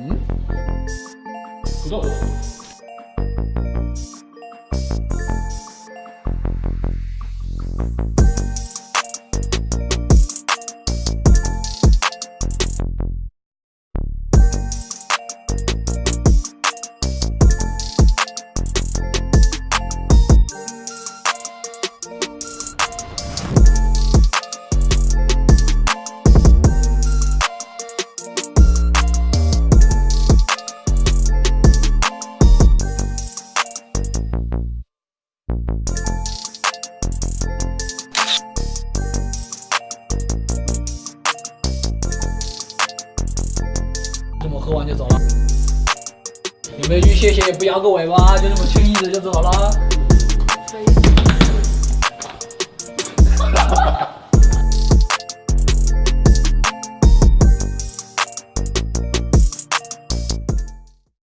ん？果物我喝完就走了？有没有句谢谢不摇个尾巴，就这么轻易的就走了？